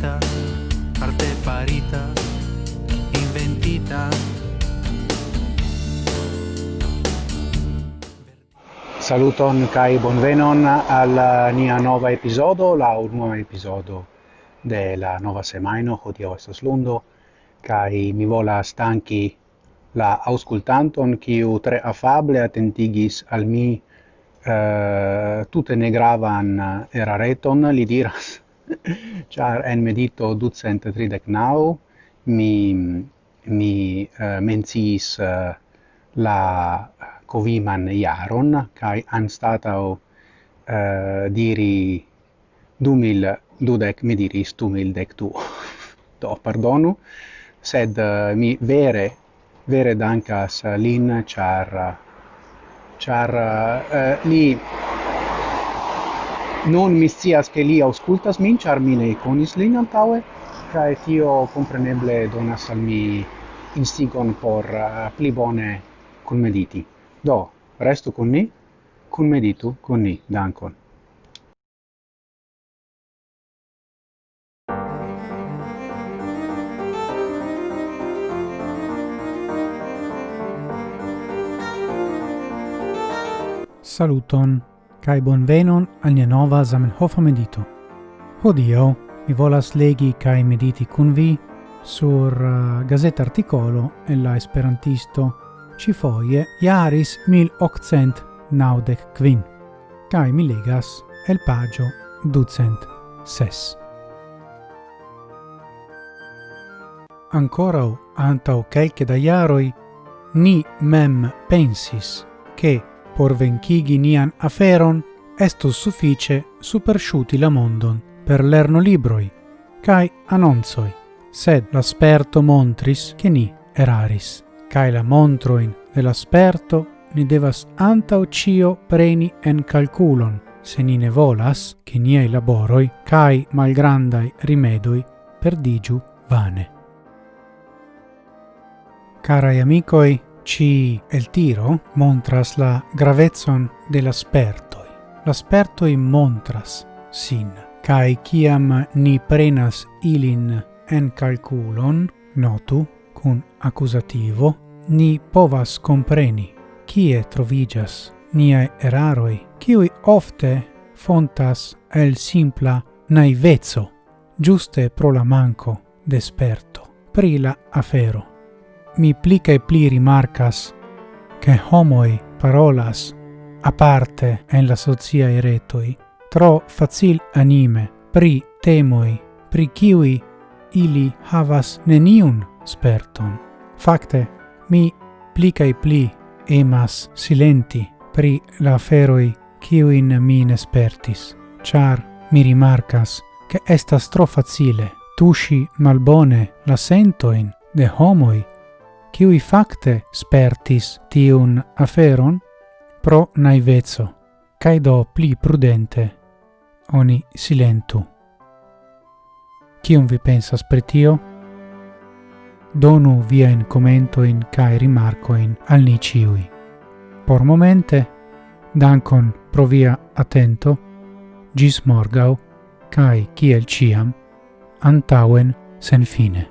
farita arte farita, inventita. Saluton kai bonvenon al uh, nia nova episodo, la unua episodo de la nova semaino, hodio estas lundo, kai mi vola stanchi la auscultanton kiu tre afable attentigis al mi uh, eh, ne gravan erareton, li diras Char en medito ducent tridec nau mi, mi eh, uh, menciis uh, eh, la coviman iaron, cae anstatau uh, eh, diri dumil dudec mi diris dumil dec tu Do, pardonu, sed uh, mi vere, vere dancas lin, char, char uh, li Nun mi scias che li auscultas min, char mi ne conis lin antaŭe, kaj tio compreneble donas al mi instigon por uh, pli bone kunmediti. Do, restu con ni, meditu con ni. Dankon. Saluton! kai bonvenon al nia nova Zamenhof medito. Hodio, mi volas legi kai mediti kun vi sur uh, gazet articolo e la esperantisto ci foie iaris 1895 quin, cae mi legas el pagio ducent ses. Ancorau antau quelce da iaroi, ni mem pensis che por vencigi nian aferon estus suffice supersciuti la mondon per lerno libroi, cae annonsoi, sed l'asperto montris che ni eraris, cae la montroin de l'asperto ni devas antau cio preni en calculon, se ni ne volas che niei laboroi cae malgrandai rimedoi perdigiu vane. Carai amicoi, ci el tiro montras la gravezon de l'aspertoi. L'aspertoi montras sin, cae ciam ni prenas ilin en calculon, notu, cun accusativo, ni povas compreni kie trovigas niae eraroi, kiui ofte fontas el simpla naivezzo, giuste pro la manco d'esperto, pri la afero mi pli cae pli rimarcas che homoi parolas aparte en la sociae retoi tro facil anime pri temoi pri kiwi ili havas neniun sperton. Fakte, mi pli cae pli emas silenti pri la aferoi kiuin mi nespertis, char mi rimarcas che estas tro facile tushi malbone la sentoin de homoi qui fakte spertis tiun aferon pro naivezzo, cae do pli prudente oni silentu. Cion vi pensas per tio? Donu viain commentoin cae rimarcoin al ni ciui. Por momente, dankon pro via attento, gis morgau, cae ciel ciam, antauen sen fine.